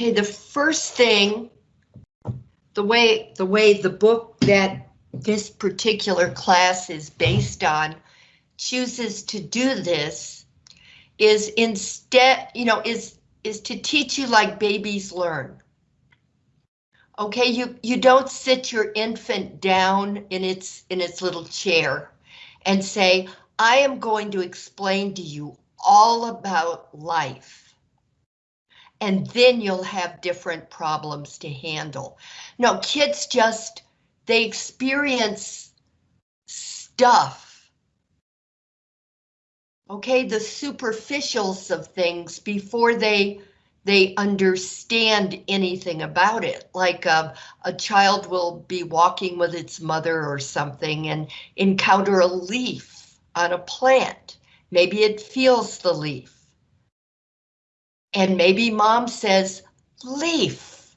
Okay, the first thing, the way the way the book that this particular class is based on chooses to do this is instead, you know, is is to teach you like babies learn. Okay, you you don't sit your infant down in its in its little chair and say, I am going to explain to you all about life. And then you'll have different problems to handle. No, kids just, they experience stuff. Okay, the superficials of things before they they understand anything about it. Like a, a child will be walking with its mother or something and encounter a leaf on a plant. Maybe it feels the leaf. And maybe mom says, leaf.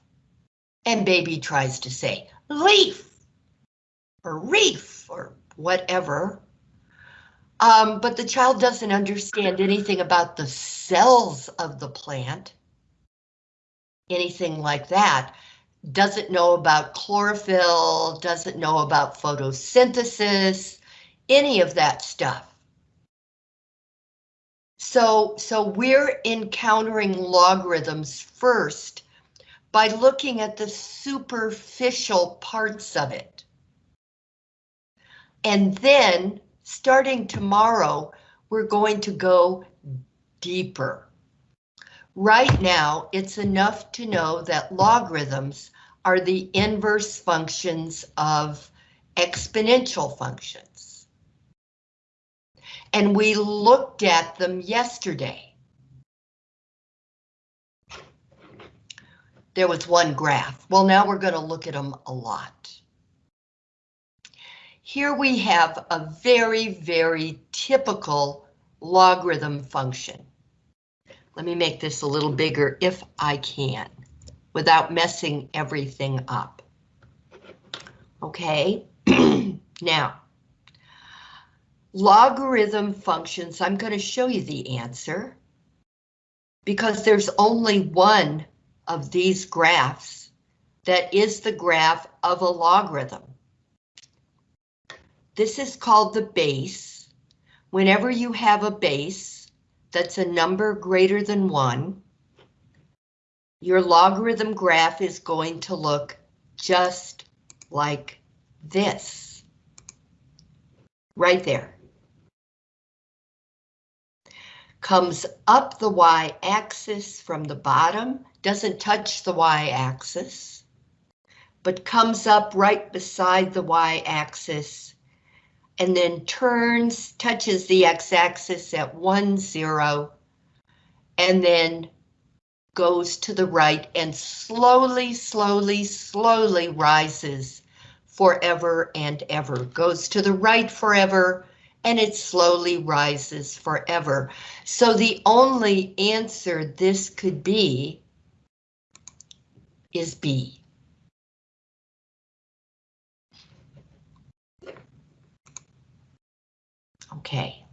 And baby tries to say, leaf, or reef, or whatever. Um, but the child doesn't understand anything about the cells of the plant, anything like that. Doesn't know about chlorophyll, doesn't know about photosynthesis, any of that stuff. So, so we're encountering logarithms first by looking at the superficial parts of it. And then, starting tomorrow, we're going to go deeper. Right now, it's enough to know that logarithms are the inverse functions of exponential functions and we looked at them yesterday. There was one graph. Well, now we're going to look at them a lot. Here we have a very, very typical logarithm function. Let me make this a little bigger if I can, without messing everything up. Okay, now, logarithm functions, I'm going to show you the answer because there's only one of these graphs that is the graph of a logarithm. This is called the base. Whenever you have a base that's a number greater than one, your logarithm graph is going to look just like this. Right there. Comes up the y-axis from the bottom, doesn't touch the y-axis, but comes up right beside the y-axis and then turns, touches the x-axis at 1, 0, and then goes to the right and slowly, slowly, slowly rises forever and ever. Goes to the right forever, and it slowly rises forever. So the only answer this could be is B. Okay,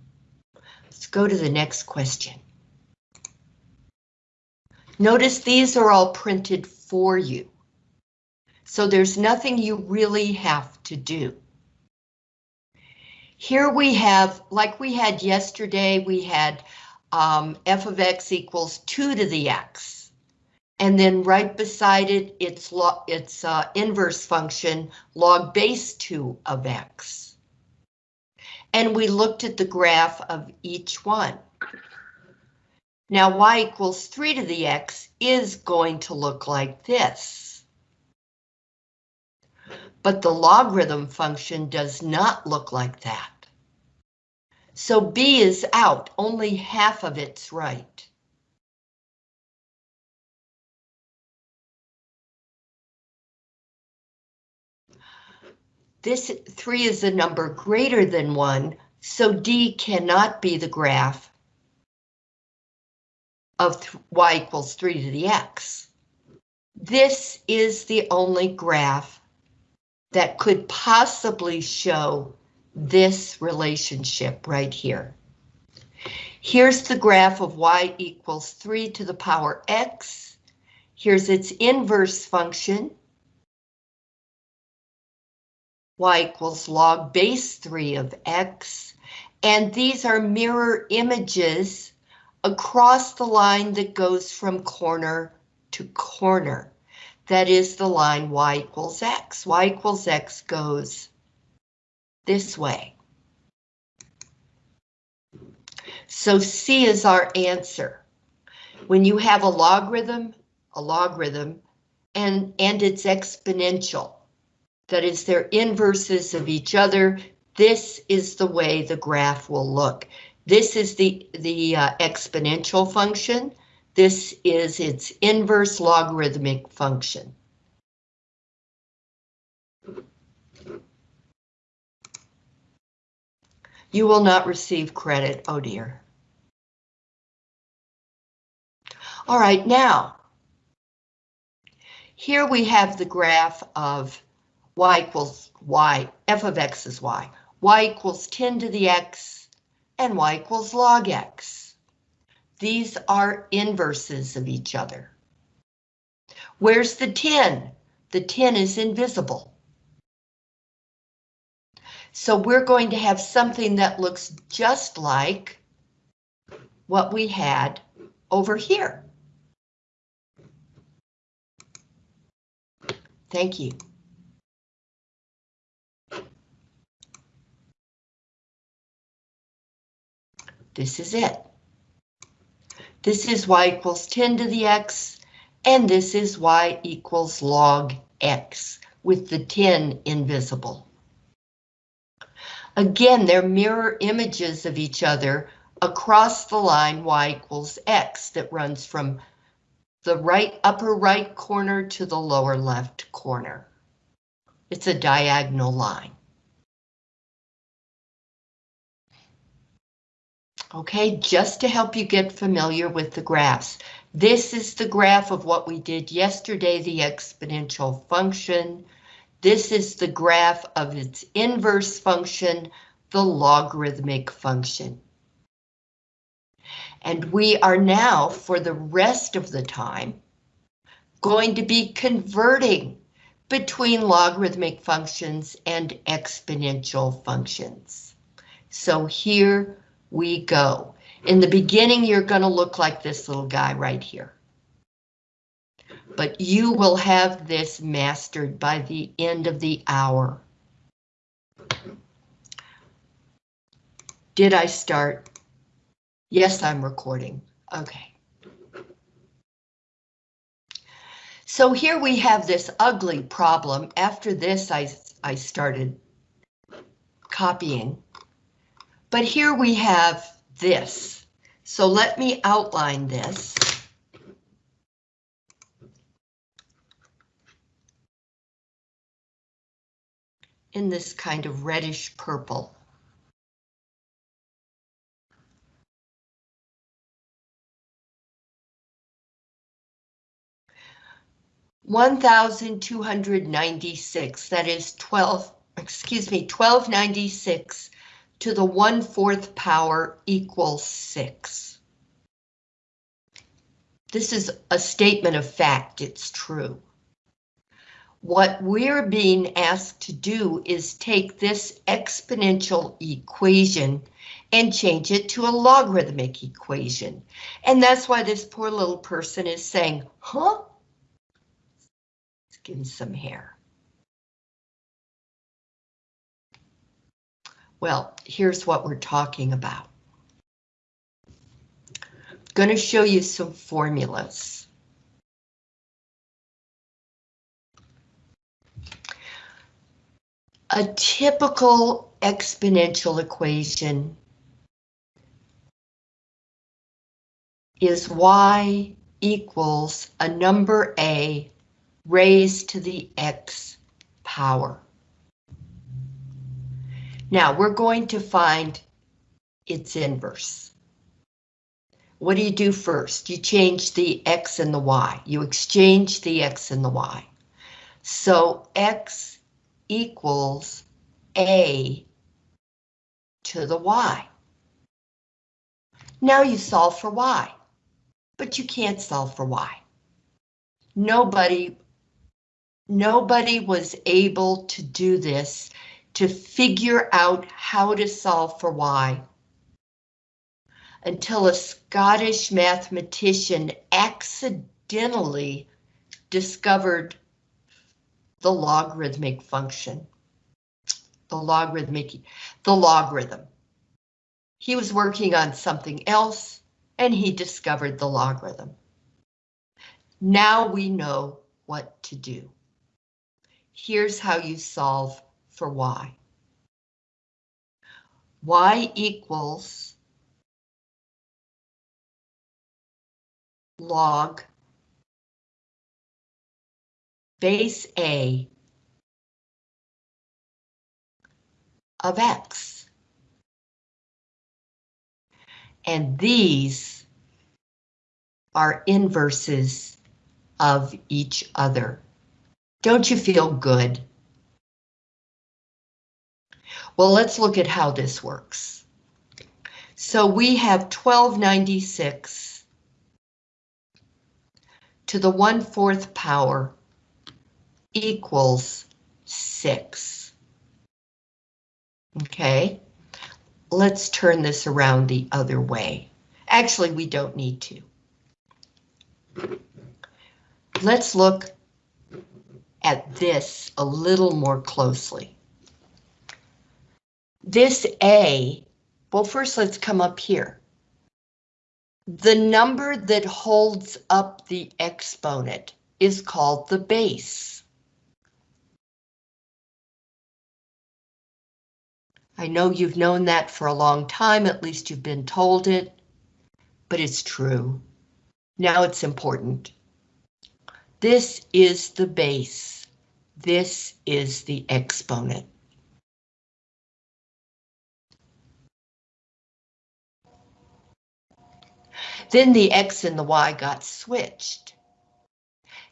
let's go to the next question. Notice these are all printed for you. So there's nothing you really have to do. Here we have, like we had yesterday, we had um, f of x equals 2 to the x. And then right beside it, it's, it's uh, inverse function log base 2 of x. And we looked at the graph of each one. Now y equals 3 to the x is going to look like this. But the logarithm function does not look like that. So B is out, only half of it's right. This 3 is a number greater than 1, so D cannot be the graph of y equals 3 to the x. This is the only graph that could possibly show this relationship right here. Here's the graph of y equals 3 to the power x. Here's its inverse function. y equals log base 3 of x. And these are mirror images across the line that goes from corner to corner. That is the line y equals x. y equals x goes this way. So C is our answer. When you have a logarithm, a logarithm, and, and it's exponential, that is their inverses of each other, this is the way the graph will look. This is the, the uh, exponential function. This is its inverse logarithmic function. You will not receive credit, oh dear. All right, now, here we have the graph of y equals y, f of x is y, y equals 10 to the x, and y equals log x. These are inverses of each other. Where's the 10? The 10 is invisible. So we're going to have something that looks just like what we had over here. Thank you. This is it. This is y equals 10 to the x, and this is y equals log x, with the 10 invisible. Again, they're mirror images of each other across the line y equals x that runs from the right upper right corner to the lower left corner. It's a diagonal line. Okay, just to help you get familiar with the graphs. This is the graph of what we did yesterday, the exponential function. This is the graph of its inverse function, the logarithmic function. And we are now, for the rest of the time, going to be converting between logarithmic functions and exponential functions. So here we go. In the beginning, you're going to look like this little guy right here. But you will have this mastered by the end of the hour. Did I start? Yes, I'm recording. Okay. So here we have this ugly problem. After this, I, I started copying. But here we have this. So let me outline this. in this kind of reddish purple. One thousand two hundred ninety-six, that is twelve, excuse me, twelve ninety-six to the one-fourth power equals six. This is a statement of fact, it's true. What we're being asked to do is take this exponential equation and change it to a logarithmic equation. And that's why this poor little person is saying, huh? Let's give him some hair. Well, here's what we're talking about. I'm going to show you some formulas. A typical exponential equation is y equals a number a raised to the x power. Now we're going to find its inverse. What do you do first? You change the x and the y. You exchange the x and the y. So x equals a to the y. Now you solve for y, but you can't solve for y. nobody, nobody was able to do this to figure out how to solve for y until a Scottish mathematician accidentally discovered the logarithmic function. The logarithmic, the logarithm. He was working on something else and he discovered the logarithm. Now we know what to do. Here's how you solve for y. y equals log base A of X. And these are inverses of each other. Don't you feel good? Well, let's look at how this works. So we have 1296 to the 1 4th power equals 6. Okay, let's turn this around the other way. Actually, we don't need to. Let's look at this a little more closely. This A, well, first let's come up here. The number that holds up the exponent is called the base. I know you've known that for a long time, at least you've been told it, but it's true. Now it's important. This is the base. This is the exponent. Then the X and the Y got switched.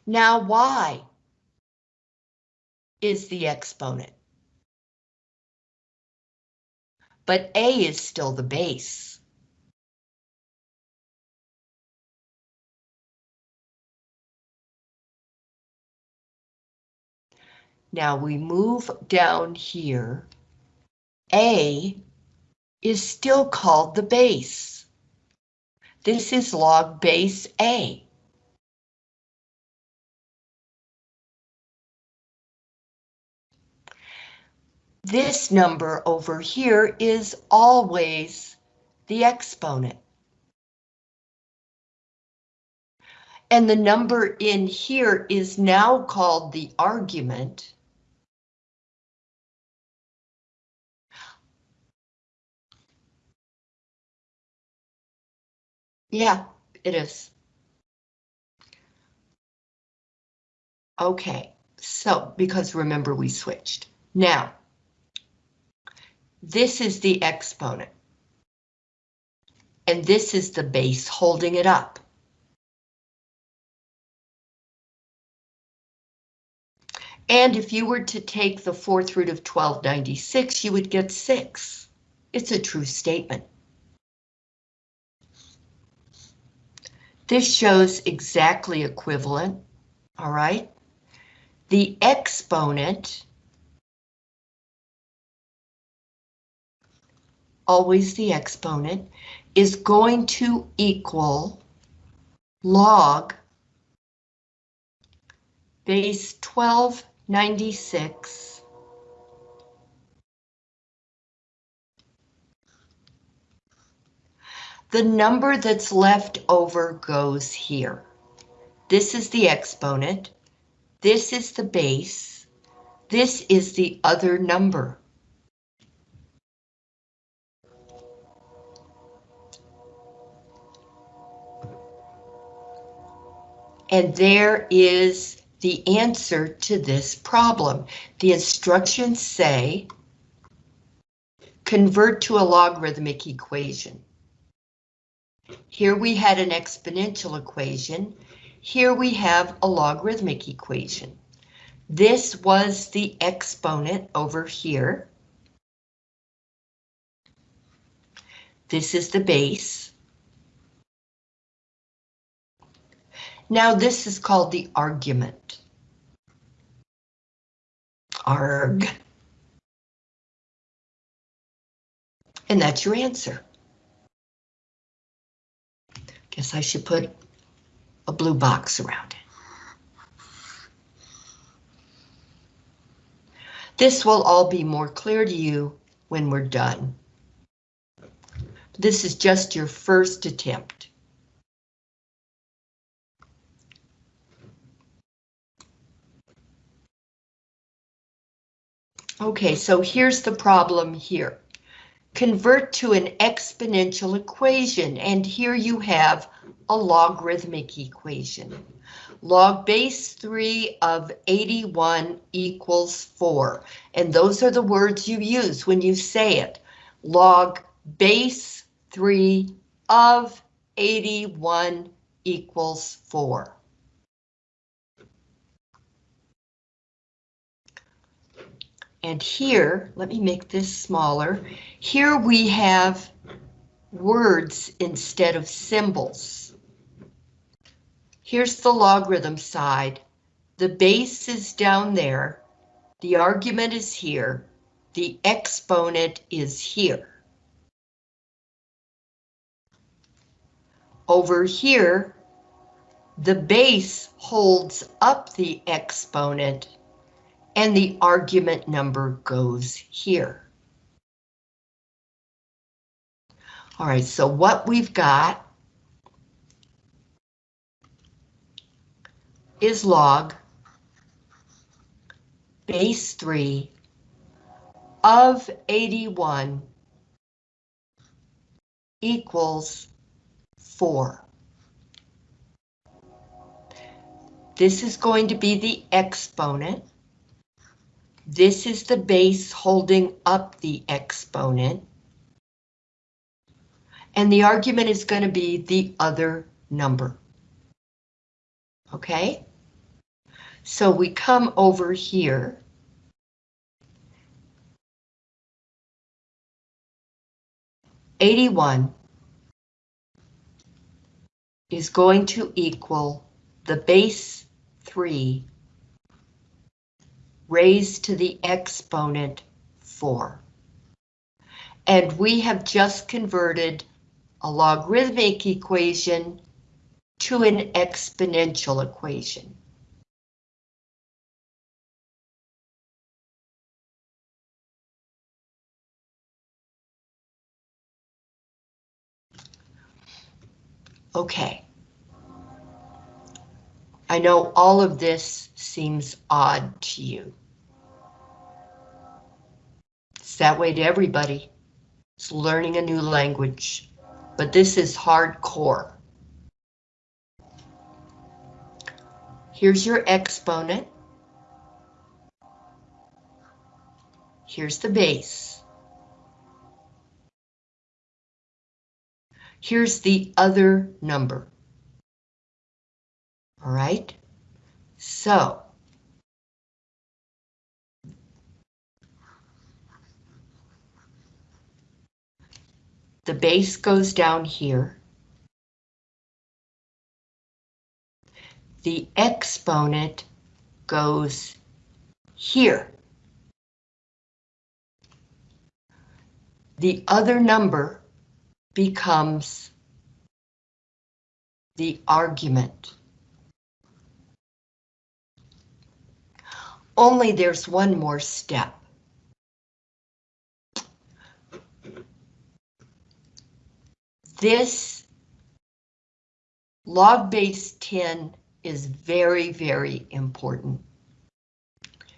Now Y is the exponent. But A is still the base. Now we move down here. A is still called the base. This is log base A. This number over here is always the exponent. And the number in here is now called the argument. Yeah, it is. Okay, so because remember we switched. Now, this is the exponent. And this is the base holding it up. And if you were to take the fourth root of 1296, you would get 6. It's a true statement. This shows exactly equivalent, all right? The exponent, always the exponent, is going to equal log base 1296 The number that's left over goes here. This is the exponent. This is the base. This is the other number. And there is the answer to this problem. The instructions say convert to a logarithmic equation. Here we had an exponential equation. Here we have a logarithmic equation. This was the exponent over here. This is the base. Now this is called the argument. Arg. And that's your answer. Guess I should put a blue box around it. This will all be more clear to you when we're done. This is just your first attempt. Okay, so here's the problem here. Convert to an exponential equation, and here you have a logarithmic equation. Log base 3 of 81 equals 4, and those are the words you use when you say it. Log base 3 of 81 equals 4. And here, let me make this smaller. Here we have words instead of symbols. Here's the logarithm side. The base is down there. The argument is here. The exponent is here. Over here, the base holds up the exponent and the argument number goes here. All right, so what we've got is log base 3 of 81 equals 4. This is going to be the exponent. This is the base holding up the exponent. And the argument is going to be the other number. Okay? So we come over here. Eighty-one is going to equal the base three raised to the exponent 4. And we have just converted a logarithmic equation to an exponential equation. Okay. I know all of this seems odd to you. It's that way to everybody. It's learning a new language, but this is hardcore. Here's your exponent. Here's the base. Here's the other number. All right, so the base goes down here. The exponent goes here. The other number becomes the argument. Only there's one more step. This log base 10 is very, very important.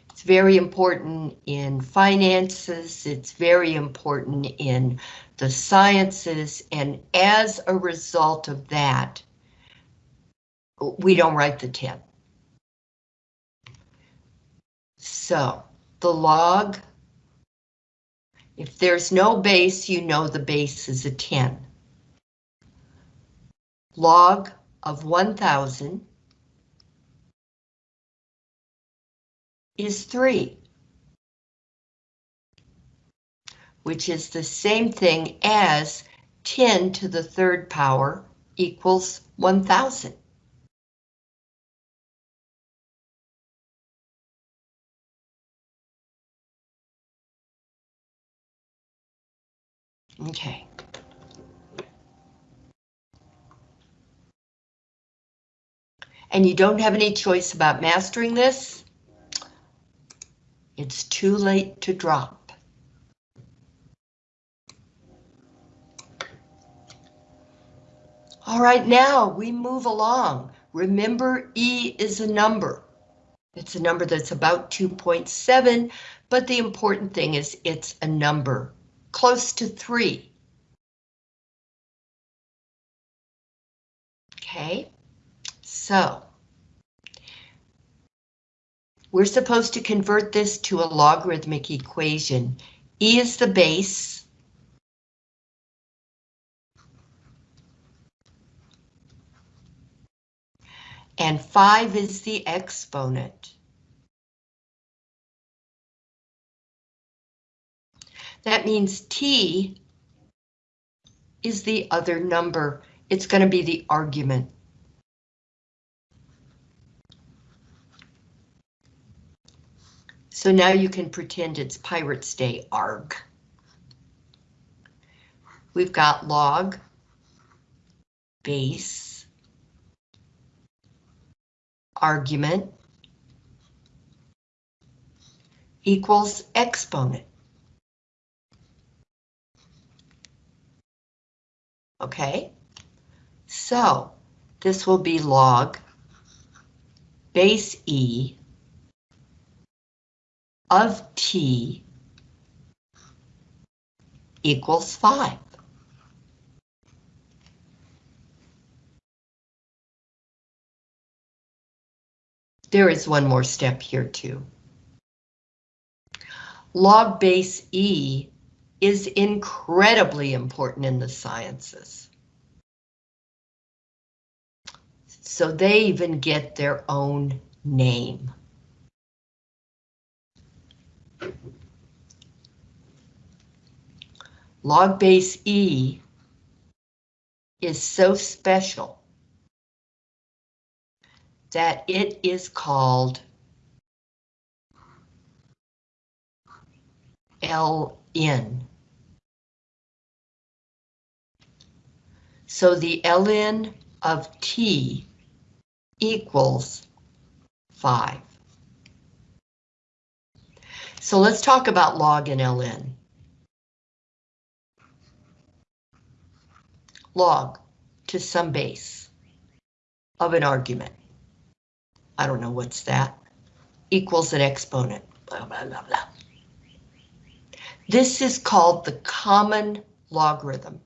It's very important in finances, it's very important in the sciences, and as a result of that, we don't write the 10. So the log, if there's no base, you know the base is a 10. Log of 1000 is 3, which is the same thing as 10 to the third power equals 1000. Okay. And you don't have any choice about mastering this. It's too late to drop. All right, now we move along. Remember, E is a number. It's a number that's about 2.7, but the important thing is it's a number close to 3. Okay, so we're supposed to convert this to a logarithmic equation. E is the base. And 5 is the exponent. That means T is the other number. It's going to be the argument. So now you can pretend it's Pirates Day arg. We've got log, base, argument, equals exponent. Okay, so this will be log base E of t equals 5. There is one more step here too. Log base E is incredibly important in the sciences. So they even get their own name. Log base E is so special that it is called Ln. So the Ln of T equals 5. So let's talk about log and ln. Log to some base of an argument. I don't know what's that. Equals an exponent. Blah, blah, blah, blah. This is called the common logarithm.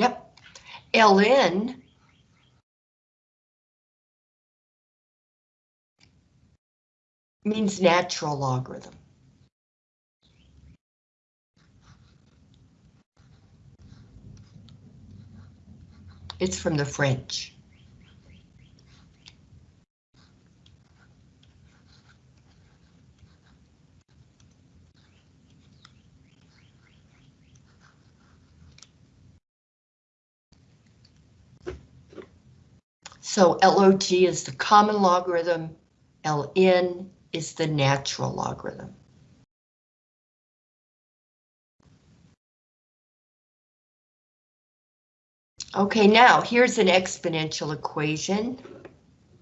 Yep. Ln means natural logarithm. It's from the French. So LOG is the common logarithm, Ln is the natural logarithm. Okay, now here's an exponential equation.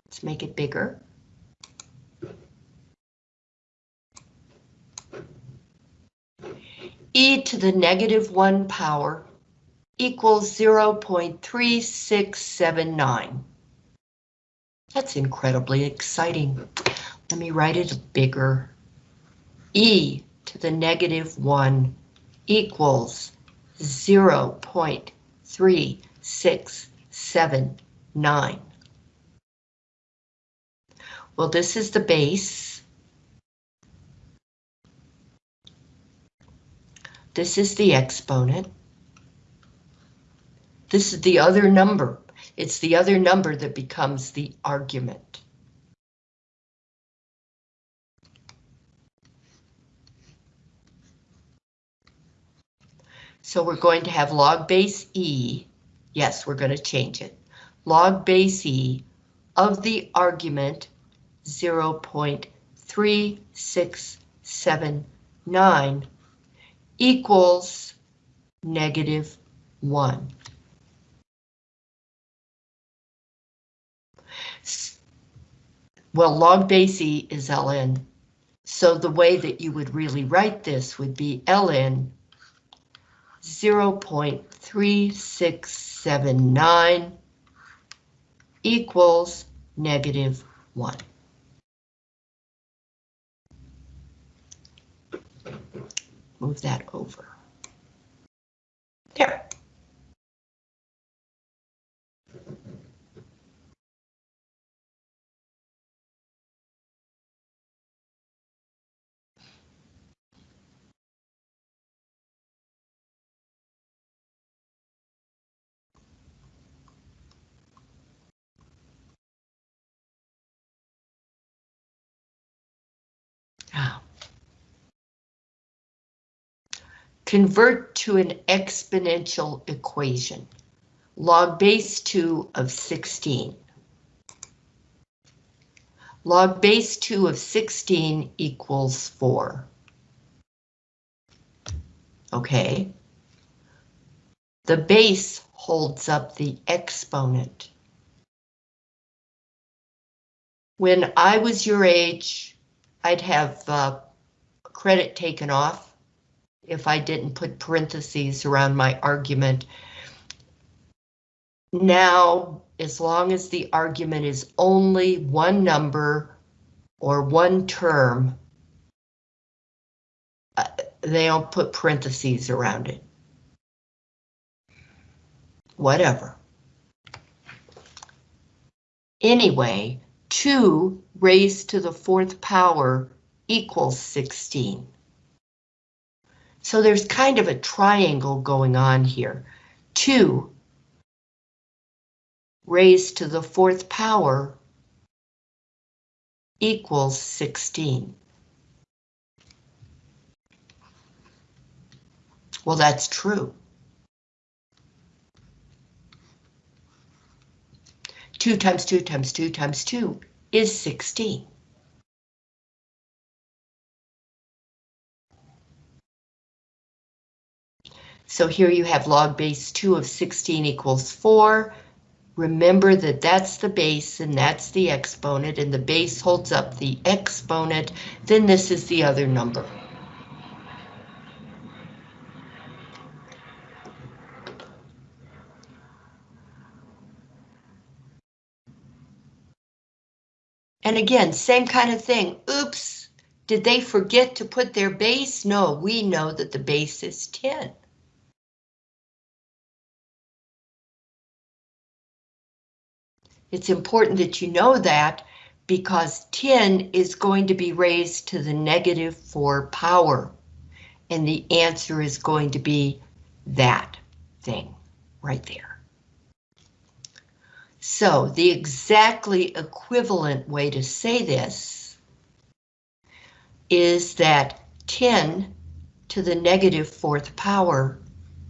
Let's make it bigger. e to the negative 1 power equals 0.3679. That's incredibly exciting. Let me write it bigger. e to the negative 1 equals 0.3679. Well, this is the base. This is the exponent. This is the other number. It's the other number that becomes the argument. So we're going to have log base E. Yes, we're going to change it. Log base E of the argument 0 0.3679 equals negative 1. Well, log base E is ln, so the way that you would really write this would be ln 0.3679 equals negative 1. Move that over. There. Convert to an exponential equation. Log base 2 of 16. Log base 2 of 16 equals 4. Okay. The base holds up the exponent. When I was your age, I'd have uh, credit taken off if I didn't put parentheses around my argument. Now, as long as the argument is only one number or one term, uh, they don't put parentheses around it. Whatever. Anyway, 2 raised to the fourth power equals 16. So there's kind of a triangle going on here. 2 raised to the fourth power equals 16. Well, that's true. 2 times 2 times 2 times 2 is 16. So here you have log base 2 of 16 equals 4. Remember that that's the base and that's the exponent and the base holds up the exponent, then this is the other number. And again, same kind of thing. Oops, did they forget to put their base? No, we know that the base is 10. It's important that you know that because 10 is going to be raised to the negative 4 power. And the answer is going to be that thing right there. So the exactly equivalent way to say this is that 10 to the negative fourth power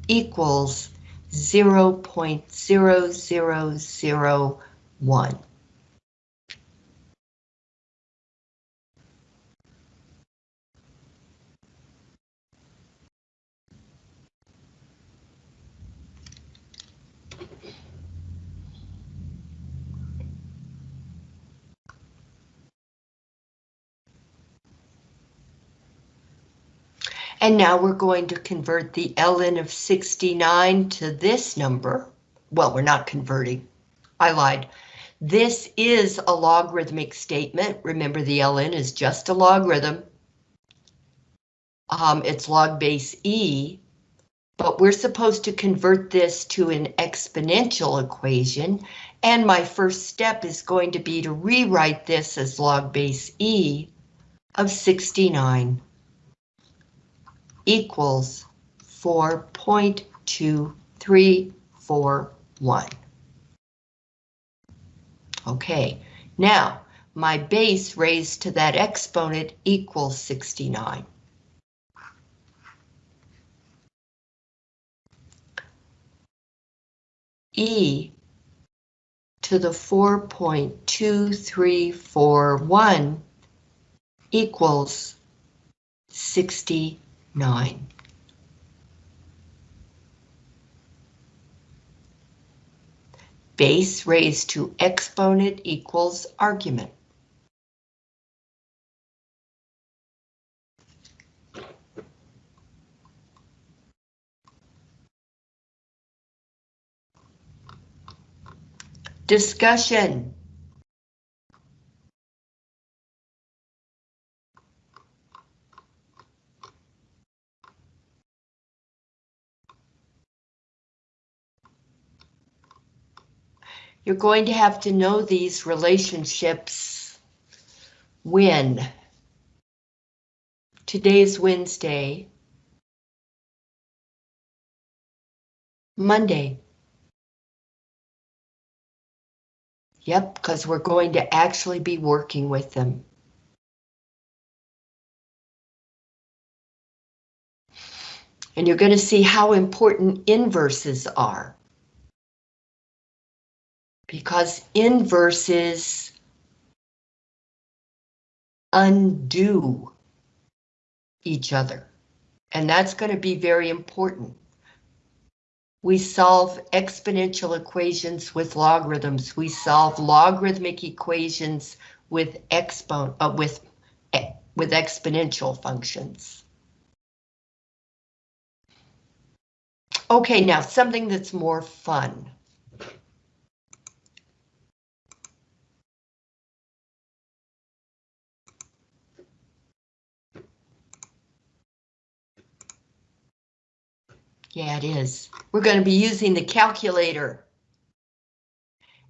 equals 0.0001. And now we're going to convert the ln of 69 to this number. Well, we're not converting. I lied. This is a logarithmic statement. Remember, the ln is just a logarithm. Um, it's log base e, but we're supposed to convert this to an exponential equation. And my first step is going to be to rewrite this as log base e of 69 equals 4.2341. Okay, now my base raised to that exponent equals 69. E to the 4.2341 equals 69. Base raised to exponent equals argument. Discussion. You're going to have to know these relationships when today's Wednesday, Monday. Yep, because we're going to actually be working with them. And you're going to see how important inverses are. Because inverses undo each other. And that's going to be very important. We solve exponential equations with logarithms. We solve logarithmic equations with expo uh, with with exponential functions. Okay, now something that's more fun. Yeah, it is. We're going to be using the calculator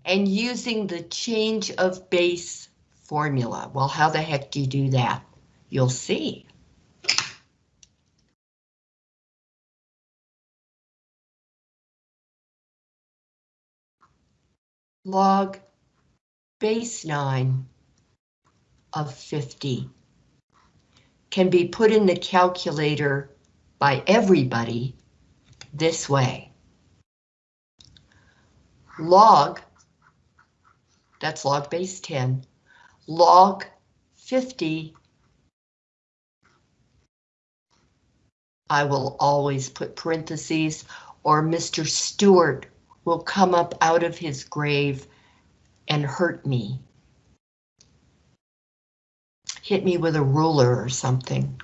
and using the change of base formula. Well, how the heck do you do that? You'll see. Log base 9 of 50 can be put in the calculator by everybody this way. Log, that's log base 10, log 50, I will always put parentheses, or Mr. Stewart will come up out of his grave and hurt me. Hit me with a ruler or something.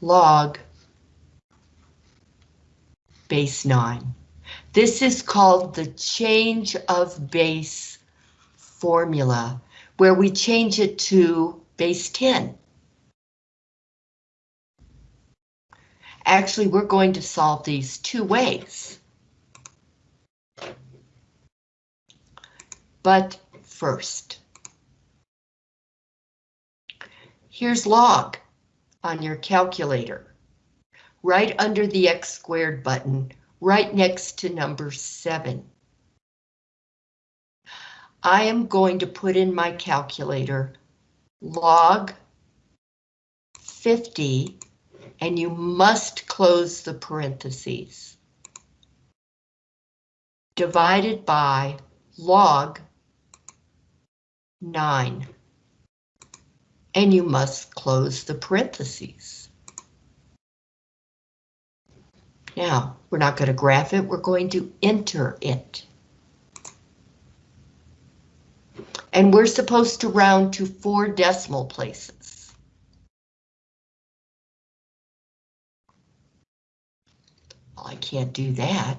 Log base 9. This is called the change of base formula, where we change it to base 10. Actually, we're going to solve these two ways. But first, here's log on your calculator right under the X squared button, right next to number seven. I am going to put in my calculator log 50, and you must close the parentheses. Divided by log 9. And you must close the parentheses. Now, we're not going to graph it, we're going to enter it. And we're supposed to round to four decimal places. Well, I can't do that.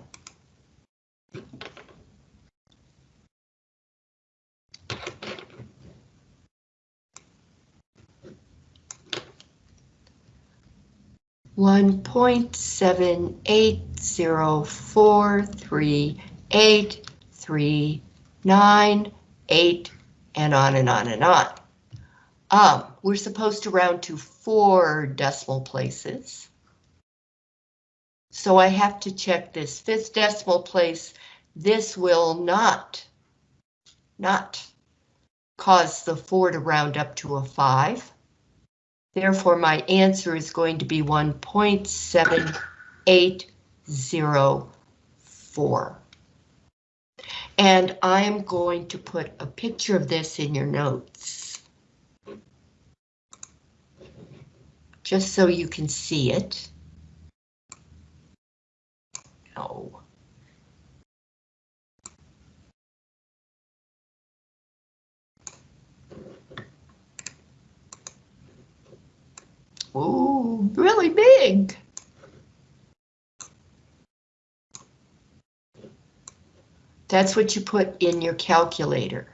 1.78043839, and on and on and on. Um, we're supposed to round to four decimal places. So I have to check this fifth decimal place. This will not, not cause the four to round up to a five. Therefore, my answer is going to be 1.7804. And I am going to put a picture of this in your notes. Just so you can see it. No. Ooh, really big. That's what you put in your calculator.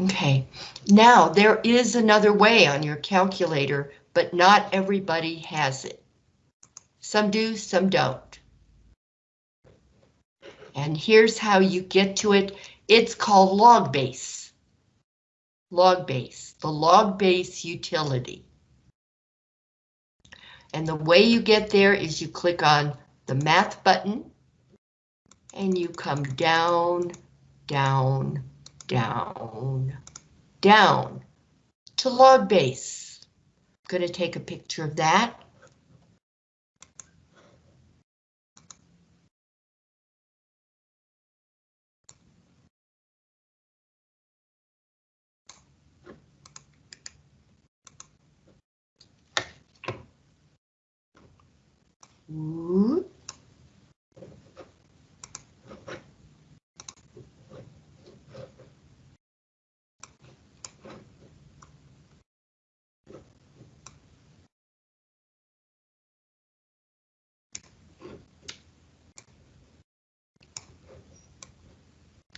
Okay, now there is another way on your calculator, but not everybody has it. Some do, some don't. And here's how you get to it. It's called log base. Log base, the log base utility. And the way you get there is you click on the math button and you come down, down, down, down to log base. I'm going to take a picture of that.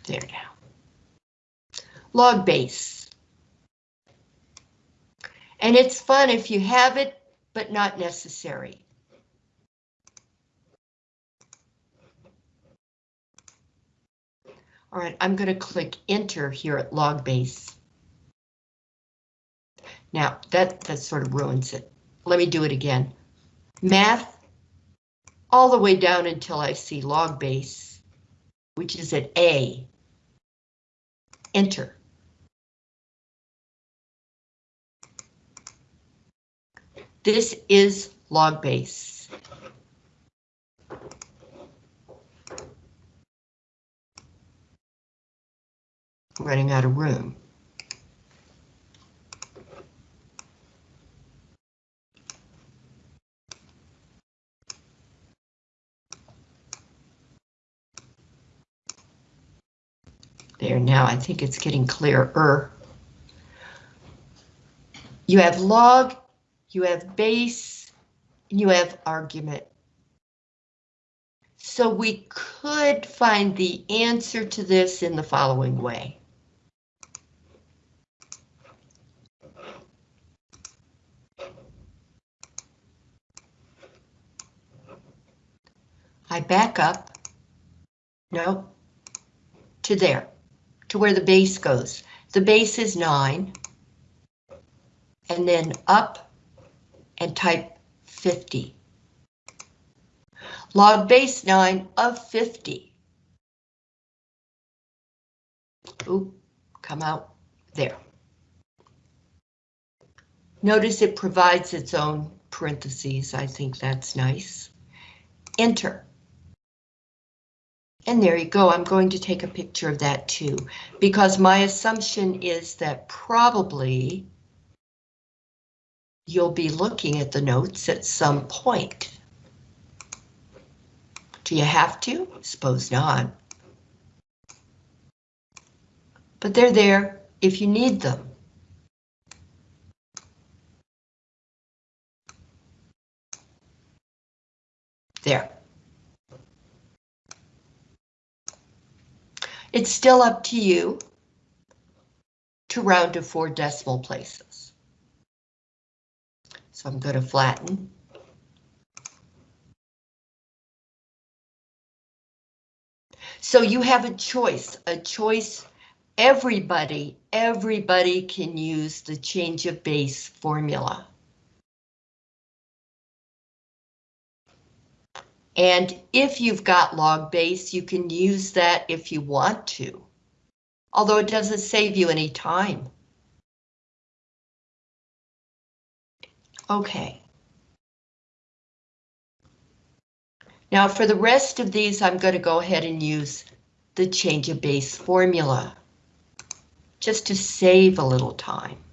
There we go. Log base. And it's fun if you have it, but not necessary. All right, I'm going to click enter here at log base. Now that, that sort of ruins it. Let me do it again. Math all the way down until I see log base, which is at A. Enter. This is log base. Running out of room. There now, I think it's getting clearer. You have log, you have base, you have argument. So we could find the answer to this in the following way. I back up, no, to there, to where the base goes. The base is 9, and then up and type 50. Log base 9 of 50. Oop, come out there. Notice it provides its own parentheses. I think that's nice. Enter. And there you go. I'm going to take a picture of that too, because my assumption is that probably you'll be looking at the notes at some point. Do you have to? Suppose not. But they're there if you need them. There. It's still up to you to round to four decimal places. So I'm going to flatten. So you have a choice, a choice. Everybody, everybody can use the change of base formula. And if you've got log base, you can use that if you want to. although it doesn't save you any time. Okay. Now for the rest of these, I'm going to go ahead and use the change of base formula just to save a little time.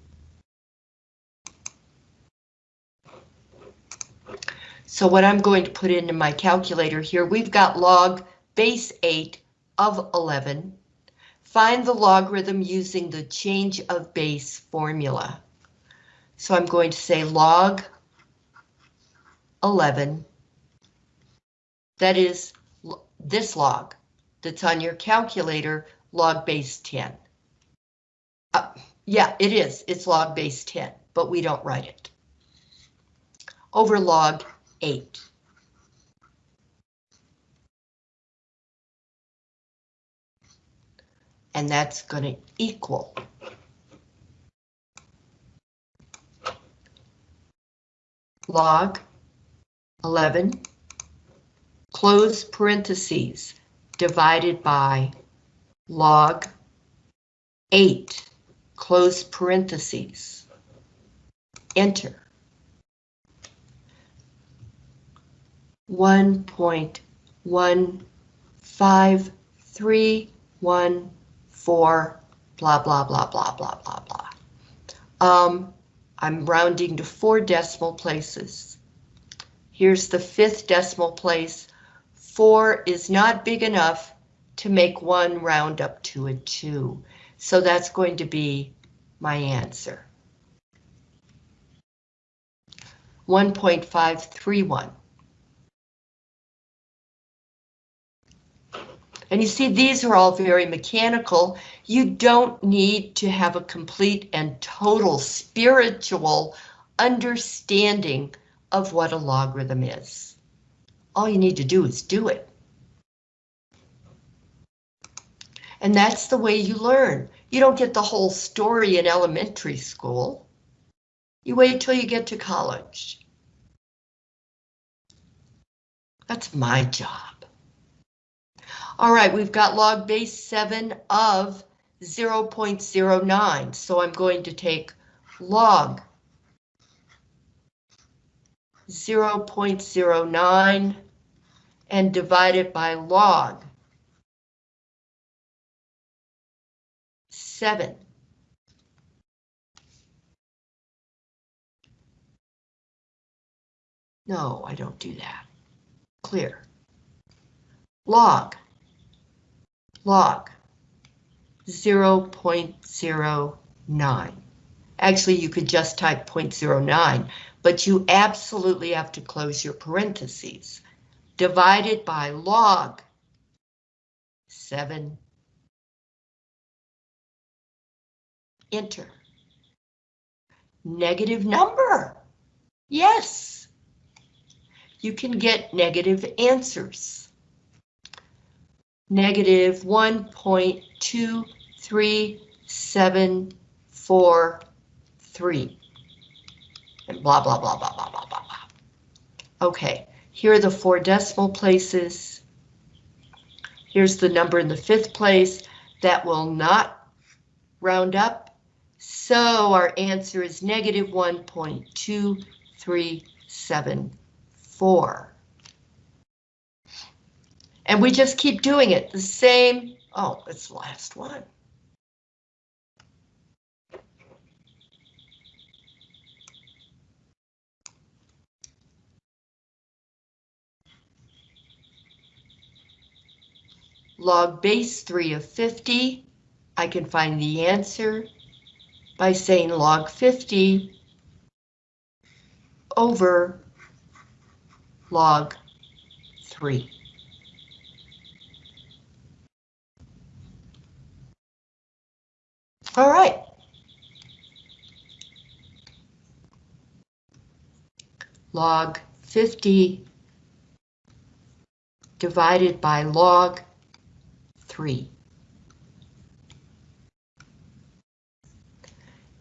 So what I'm going to put into my calculator here, we've got log base 8 of 11. Find the logarithm using the change of base formula. So I'm going to say log 11. That is this log that's on your calculator, log base 10. Uh, yeah, it is. It's log base 10, but we don't write it. Over log 8. And that's going to equal log 11 close parentheses divided by log 8 close parentheses enter 1.15314 blah blah blah blah blah blah blah um I'm rounding to four decimal places. Here's the fifth decimal place. Four is not big enough to make one round up to a two. So that's going to be my answer. 1.531. And you see, these are all very mechanical. You don't need to have a complete and total spiritual understanding of what a logarithm is. All you need to do is do it. And that's the way you learn. You don't get the whole story in elementary school. You wait till you get to college. That's my job. All right, we've got log base 7 of 0.09, so I'm going to take log 0.09 and divide it by log 7. No, I don't do that. Clear. Log log 0.09. Actually, you could just type 0.09, but you absolutely have to close your parentheses. Divided by log 7. Enter. Negative number. Yes. You can get negative answers negative 1.23743. And blah, blah, blah, blah, blah, blah, blah, blah. Okay, here are the four decimal places. Here's the number in the fifth place that will not round up. So our answer is negative 1.2374. And we just keep doing it, the same, oh, it's the last one. Log base 3 of 50, I can find the answer by saying log 50 over log 3. All right. Log 50 divided by log 3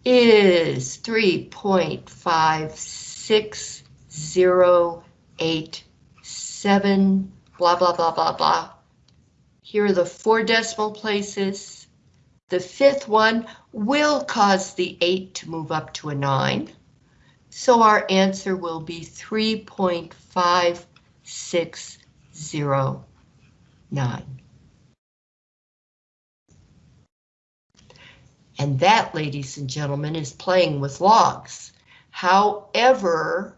is 3.56087, blah, blah, blah, blah, blah. Here are the four decimal places. The fifth one will cause the 8 to move up to a 9. So our answer will be 3.5609. And that, ladies and gentlemen, is playing with logs. However,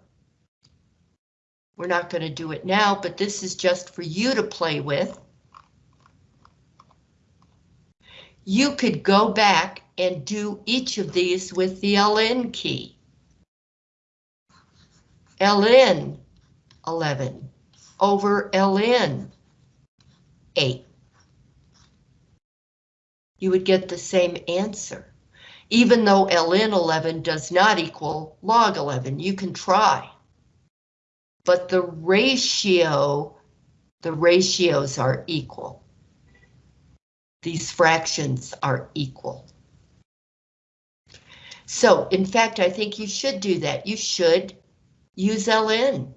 we're not going to do it now, but this is just for you to play with. You could go back and do each of these with the ln key. ln 11 over ln 8 you would get the same answer. Even though ln 11 does not equal log 11, you can try. But the ratio, the ratios are equal. These fractions are equal. So, in fact, I think you should do that. You should use ln.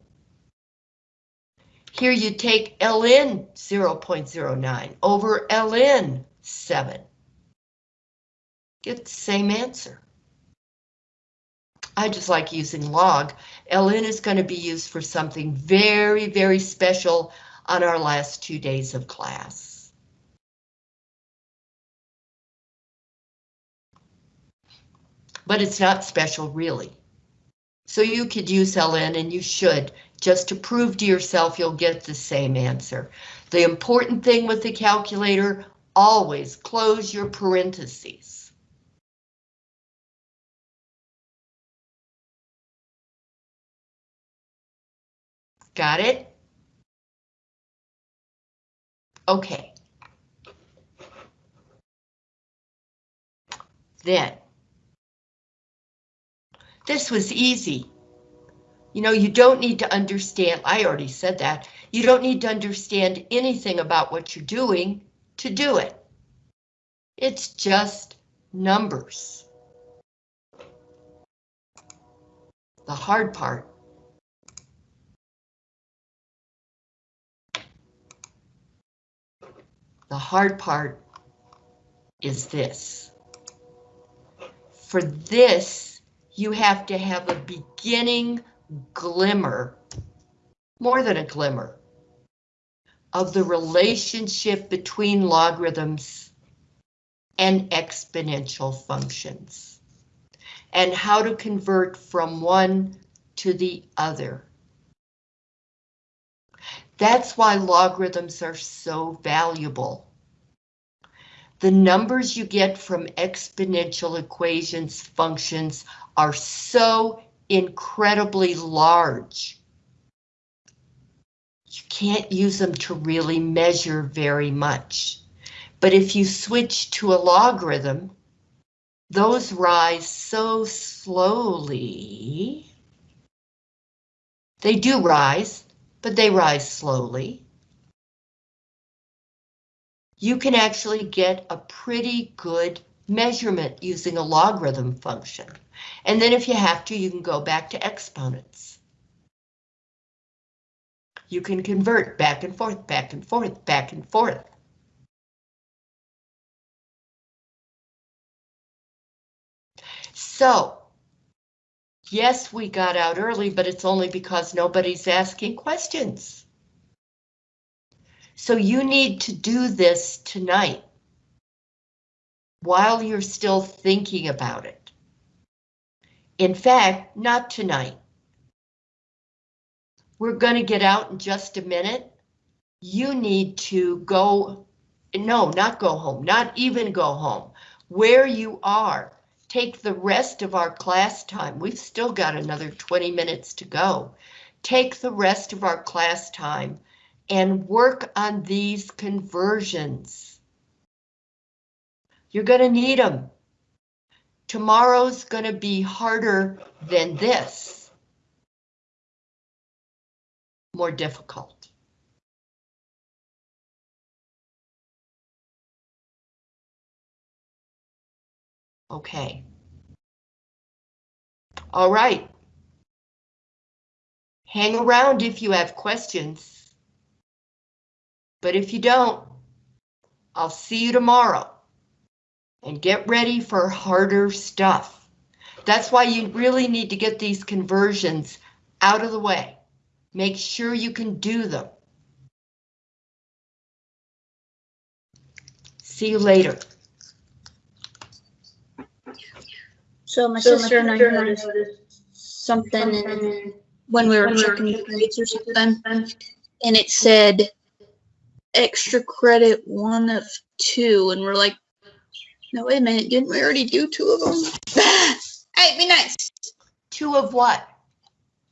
Here you take ln 0.09 over ln 7 get the same answer. I just like using log. ln is going to be used for something very, very special on our last two days of class. But it's not special really. So you could use ln and you should, just to prove to yourself you'll get the same answer. The important thing with the calculator, always close your parentheses. Got it? Okay. Then, this was easy. You know, you don't need to understand, I already said that, you don't need to understand anything about what you're doing to do it. It's just numbers. The hard part The hard part is this. For this, you have to have a beginning glimmer, more than a glimmer, of the relationship between logarithms and exponential functions, and how to convert from one to the other. That's why logarithms are so valuable. The numbers you get from exponential equations functions are so incredibly large. You can't use them to really measure very much. But if you switch to a logarithm, those rise so slowly. They do rise, but they rise slowly. You can actually get a pretty good measurement using a logarithm function. And then if you have to, you can go back to exponents. You can convert back and forth, back and forth, back and forth. So Yes, we got out early, but it's only because nobody's asking questions. So you need to do this tonight while you're still thinking about it. In fact, not tonight. We're going to get out in just a minute. You need to go, no, not go home, not even go home. Where you are, take the rest of our class time. We've still got another 20 minutes to go. Take the rest of our class time and work on these conversions. You're going to need them. Tomorrow's going to be harder than this. More difficult. Okay. All right. Hang around if you have questions. But if you don't, I'll see you tomorrow. and get ready for harder stuff. That's why you really need to get these conversions out of the way. Make sure you can do them. See you later. So my sister and I noticed something in, when we were checking the grades or something, and it said extra credit one of two, and we're like, no, wait a minute, didn't we already do two of them? hey, be nice. Two of what?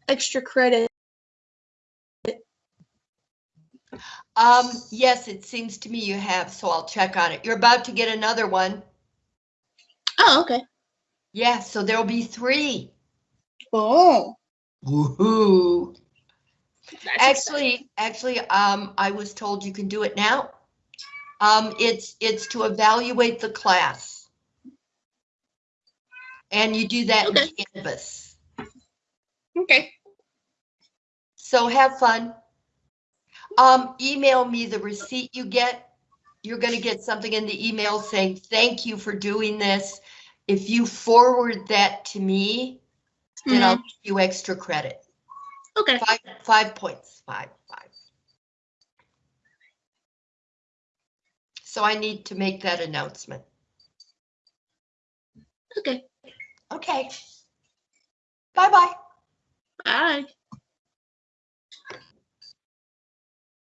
Extra credit. Um, yes, it seems to me you have, so I'll check on it. You're about to get another one. Oh, okay. Yeah, so there'll be three. Oh. Woohoo! That's. Actually, actually, um, I was told you can do it now. Um, it's, it's to evaluate the class. And you do that in Canvas. Okay. So have fun. Um, email me the receipt you get. You're gonna get something in the email saying, thank you for doing this. If you forward that to me, then I'll give you extra credit. Okay. Five, five points, five, five. So I need to make that announcement. Okay. Okay. Bye-bye. Bye.